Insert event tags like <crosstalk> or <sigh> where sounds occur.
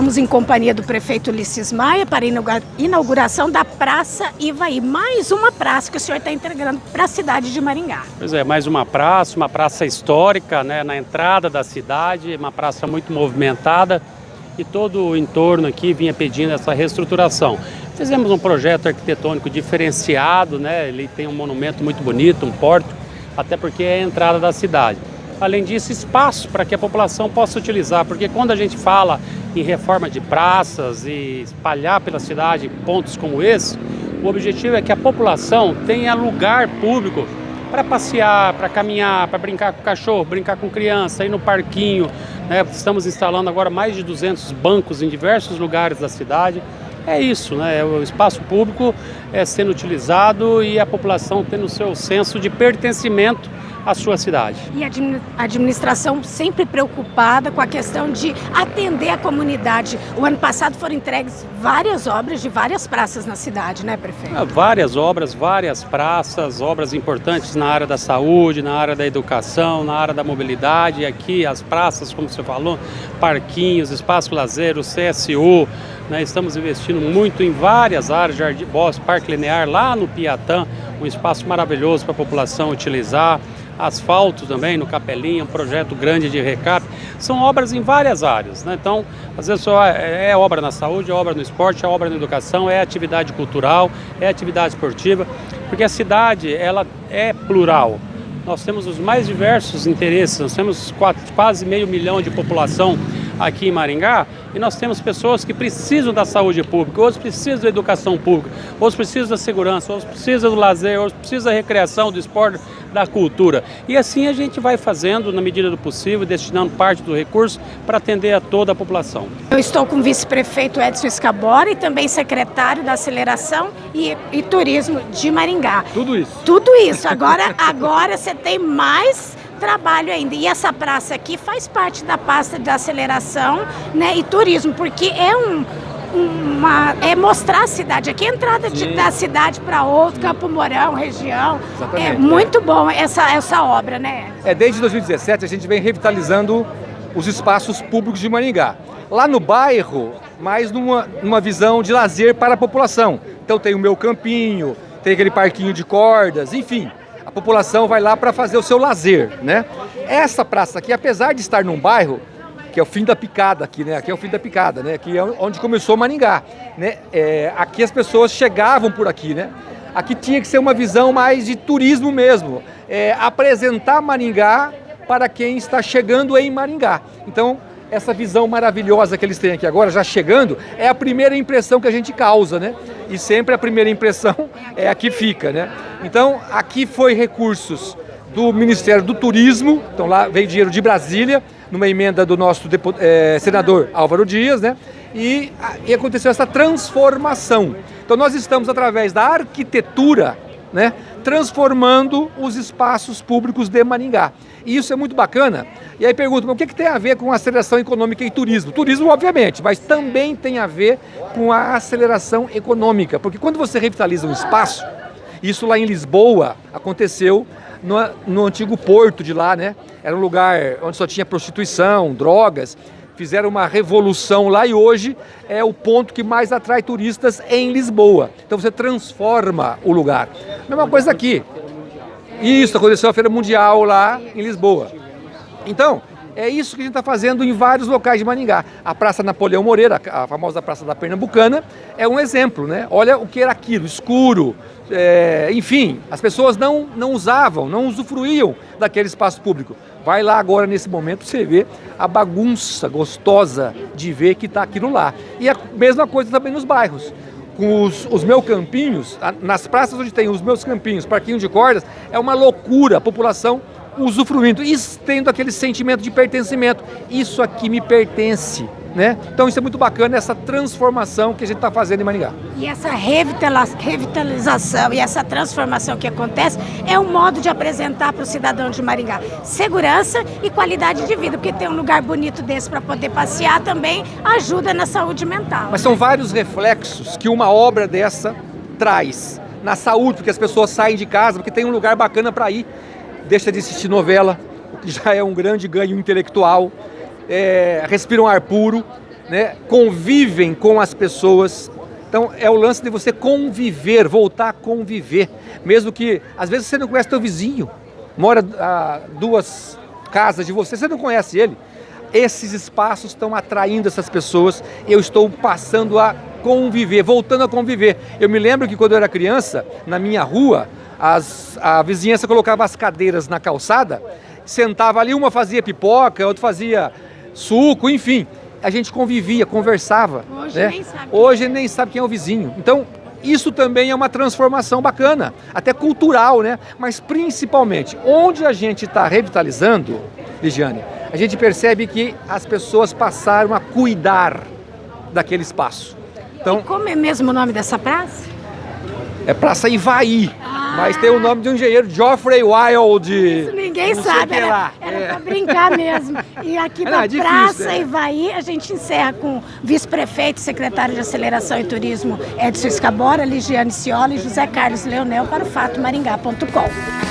estamos em companhia do prefeito Ulisses Maia para a inauguração da Praça Ivaí. Mais uma praça que o senhor está entregando para a cidade de Maringá. Pois é, mais uma praça, uma praça histórica, né, na entrada da cidade, uma praça muito movimentada e todo o entorno aqui vinha pedindo essa reestruturação. Fizemos um projeto arquitetônico diferenciado, né, ele tem um monumento muito bonito, um porto, até porque é a entrada da cidade. Além disso, espaço para que a população possa utilizar, porque quando a gente fala em reforma de praças e espalhar pela cidade pontos como esse, o objetivo é que a população tenha lugar público para passear, para caminhar, para brincar com cachorro, brincar com criança, ir no parquinho. Né? Estamos instalando agora mais de 200 bancos em diversos lugares da cidade. É isso, né? o espaço público é sendo utilizado e a população tendo o seu senso de pertencimento a sua cidade. E a administração sempre preocupada com a questão de atender a comunidade. O ano passado foram entregues várias obras de várias praças na cidade, né, prefeito? É, várias obras, várias praças, obras importantes na área da saúde, na área da educação, na área da mobilidade. Aqui as praças, como você falou, parquinhos, espaço lazer, o CSU. Né, estamos investindo muito em várias áreas, Jardim Bosque, Parque Linear, lá no Piatã, um espaço maravilhoso para a população utilizar asfalto também no Capelinha, um projeto grande de recap. São obras em várias áreas, né? Então, às vezes só é, é obra na saúde, é obra no esporte, é obra na educação, é atividade cultural, é atividade esportiva, porque a cidade, ela é plural. Nós temos os mais diversos interesses, nós temos quase meio milhão de população aqui em Maringá e nós temos pessoas que precisam da saúde pública, outros precisam da educação pública, outros precisam da segurança, outros precisam do lazer, outros precisam da recreação, do esporte, da cultura. E assim a gente vai fazendo, na medida do possível, destinando parte do recurso para atender a toda a população. Eu estou com o vice-prefeito Edson Escabora e também secretário da Aceleração e, e Turismo de Maringá. Tudo isso. Tudo isso. Agora, agora você tem mais trabalho ainda. E essa praça aqui faz parte da pasta de aceleração né, e turismo, porque é um, uma, é mostrar a cidade. Aqui a entrada de, da cidade para outro, Campo Mourão, região. Exatamente, é muito é. bom essa, essa obra, né? É, desde 2017 a gente vem revitalizando os espaços públicos de Maringá. Lá no bairro, mais numa, numa visão de lazer para a população. Então tem o meu campinho, tem aquele parquinho de cordas, enfim a população vai lá para fazer o seu lazer, né? Essa praça aqui, apesar de estar num bairro, que é o fim da picada aqui, né? Aqui é o fim da picada, né? Aqui é onde começou Maringá, né? É, aqui as pessoas chegavam por aqui, né? Aqui tinha que ser uma visão mais de turismo mesmo, é, apresentar Maringá para quem está chegando em Maringá. Então, essa visão maravilhosa que eles têm aqui agora, já chegando, é a primeira impressão que a gente causa, né? E sempre a primeira impressão é a que fica, né? Então, aqui foi recursos do Ministério do Turismo, então lá veio dinheiro de Brasília, numa emenda do nosso é, senador Álvaro Dias, né? E, e aconteceu essa transformação. Então nós estamos, através da arquitetura, né, transformando os espaços públicos de Maringá. E isso é muito bacana. E aí pergunta, o que, que tem a ver com aceleração econômica e turismo? Turismo, obviamente, mas também tem a ver com a aceleração econômica. Porque quando você revitaliza um espaço, isso lá em Lisboa aconteceu no, no antigo porto de lá, né? Era um lugar onde só tinha prostituição, drogas fizeram uma revolução lá e hoje é o ponto que mais atrai turistas em Lisboa. Então você transforma o lugar. Mesma coisa aqui. Isso, aconteceu a Feira Mundial lá em Lisboa. Então, é isso que a gente está fazendo em vários locais de Maningá. A Praça Napoleão Moreira, a famosa Praça da Pernambucana, é um exemplo, né? Olha o que era aquilo, escuro, é, enfim, as pessoas não, não usavam, não usufruíam daquele espaço público. Vai lá agora nesse momento você vê a bagunça gostosa de ver que está aquilo lá. E a mesma coisa também nos bairros. Com os, os meus campinhos, nas praças onde tem os meus campinhos, parquinho de cordas, é uma loucura a população usufruindo tendo aquele sentimento de pertencimento. Isso aqui me pertence. Né? Então isso é muito bacana, essa transformação que a gente está fazendo em Maringá. E essa revitalização e essa transformação que acontece é um modo de apresentar para o cidadão de Maringá segurança e qualidade de vida, porque ter um lugar bonito desse para poder passear também ajuda na saúde mental. Mas são vários reflexos que uma obra dessa traz na saúde, porque as pessoas saem de casa, porque tem um lugar bacana para ir deixa de assistir novela, o que já é um grande ganho intelectual, é, respira um ar puro, né, convivem com as pessoas. Então é o lance de você conviver, voltar a conviver. Mesmo que às vezes você não conhece teu vizinho, mora a duas casas de você, você não conhece ele. Esses espaços estão atraindo essas pessoas, eu estou passando a conviver, voltando a conviver. Eu me lembro que quando eu era criança, na minha rua, as, a vizinhança colocava as cadeiras na calçada, sentava ali, uma fazia pipoca, outra fazia suco, enfim. A gente convivia, conversava. Hoje né? nem sabe. Hoje nem sabe quem é o vizinho. Então, isso também é uma transformação bacana, até cultural, né? Mas principalmente, onde a gente está revitalizando, Ligiane, a gente percebe que as pessoas passaram a cuidar daquele espaço. Então, Como é mesmo o nome dessa praça? é Praça Ivaí. Mas tem o nome de um engenheiro, Geoffrey Wild. Isso ninguém sabe, que era, lá. era É. pra brincar mesmo. E aqui <laughs> na é Praça é. Ivaí, a gente encerra com vice-prefeito, secretário de Aceleração e Turismo Edson Escabora, Ligiane Ciola e José Carlos Leonel para o fatomaringá.com.